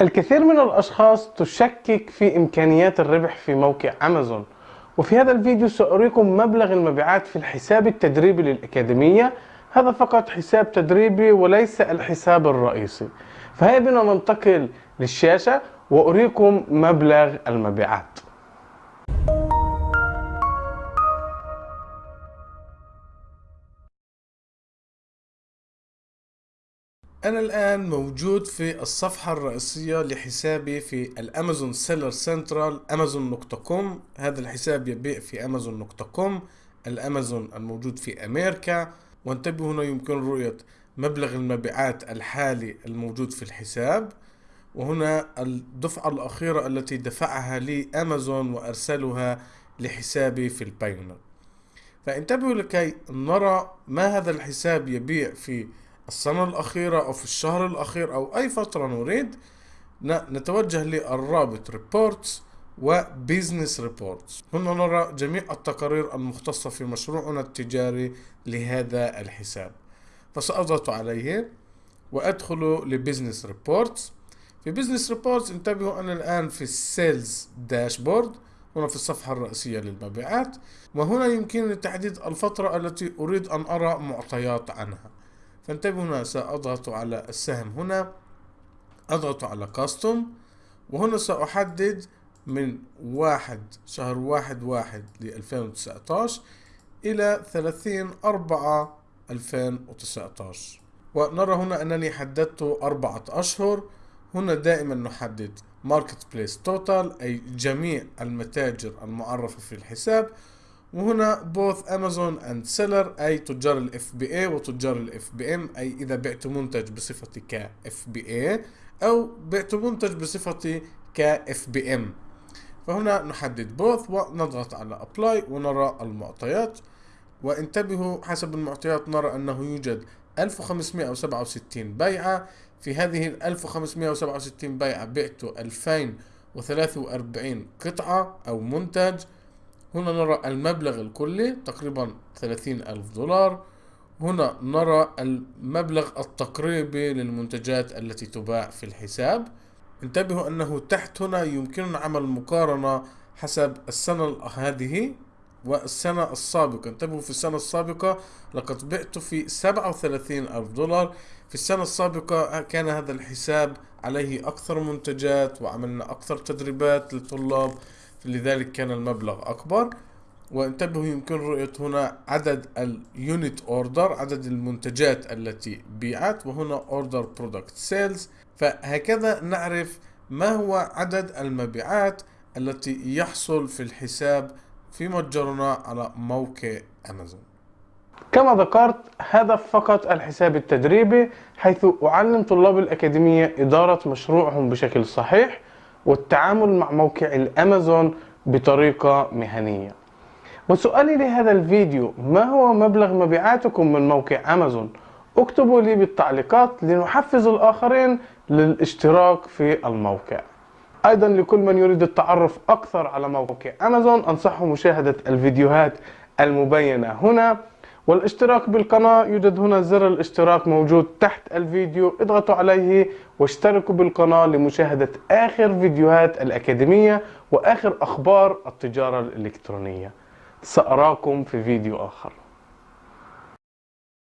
الكثير من الأشخاص تشكك في إمكانيات الربح في موقع أمازون. وفي هذا الفيديو سأريكم مبلغ المبيعات في الحساب التدريبي للأكاديمية. هذا فقط حساب تدريبي وليس الحساب الرئيسي. فهيا بنا ننتقل للشاشة وأريكم مبلغ المبيعات. أنا الآن موجود في الصفحة الرئيسية لحسابي في الأمازون Seller Central أمازون نقطة com. هذا الحساب يبيع في أمازون نقطة com الأمازون الموجود في أمريكا. وانتبهوا هنا يمكن رؤية مبلغ المبيعات الحالي الموجود في الحساب. وهنا الدفعة الأخيرة التي دفعها لي أمازون وأرسلها لحسابي في ال Payoneer. فانتبهوا لكي نرى ما هذا الحساب يبيع في السنة الأخيرة أو في الشهر الأخير أو أي فترة نريد نتوجه للرابط reports و business reports هنا نرى جميع التقارير المختصة في مشروعنا التجاري لهذا الحساب. فسأضغط عليه وأدخل ل business reports في business reports انتبهوا أنا الآن في ال sales dashboard هنا في الصفحة الرئيسية للمبيعات وهنا يمكنني تحديد الفترة التي أريد أن أرى معطيات عنها. فانتبهوا هنا سأضغط على السهم هنا أضغط على custom وهنا سأحدد من واحد شهر واحد واحد لألفين وتسعتاش إلى ثلاثين أربعة ألفين وتسعتاش. ونرى هنا أنني حددت أربعة أشهر. هنا دائما نحدد marketplace total أي جميع المتاجر المعرفة في الحساب. وهنا both Amazon and seller أي تجار ال FBA وتجار ال FBM أي إذا بعت منتج بصفتي ك FBA أو بعت منتج بصفتي ك FBM فهنا نحدد both ونضغط على apply ونرى المعطيات. وانتبهوا حسب المعطيات نرى أنه يوجد 1567 بيعة. في هذه ال 1567 بيعة بعت 2043 قطعة أو منتج. هنا نرى المبلغ الكلي تقريبا ثلاثين ألف دولار. هنا نرى المبلغ التقريبي للمنتجات التي تباع في الحساب. انتبهوا أنه تحت هنا يمكننا عمل مقارنة حسب السنة هذه والسنة السابقة. انتبهوا في السنة السابقة لقد بعت في سبعة وثلاثين ألف دولار. في السنة السابقة كان هذا الحساب عليه أكثر منتجات وعملنا أكثر تدريبات للطلاب. لذلك كان المبلغ أكبر. وانتبهوا يمكن رؤية هنا عدد ال unit order عدد المنتجات التي بيعت وهنا ordered product sales فهكذا نعرف ما هو عدد المبيعات التي يحصل في الحساب في متجرنا على موقع أمازون. كما ذكرت هذا فقط الحساب التدريبي حيث أعلم طلاب الأكاديمية إدارة مشروعهم بشكل صحيح والتعامل مع موقع الأمازون بطريقة مهنية. وسؤالي لهذا الفيديو ما هو مبلغ مبيعاتكم من موقع أمازون؟ اكتبوا لي بالتعليقات لنحفز الآخرين للاشتراك في الموقع. أيضا لكل من يريد التعرف أكثر على موقع أمازون أنصحه مشاهدة الفيديوهات المبينة. هنا والاشتراك بالقناة يوجد هنا زر الاشتراك موجود تحت الفيديو اضغطوا عليه واشتركوا بالقناة لمشاهدة آخر فيديوهات الأكاديمية وآخر أخبار التجارة الإلكترونية. سأراكم في فيديو آخر.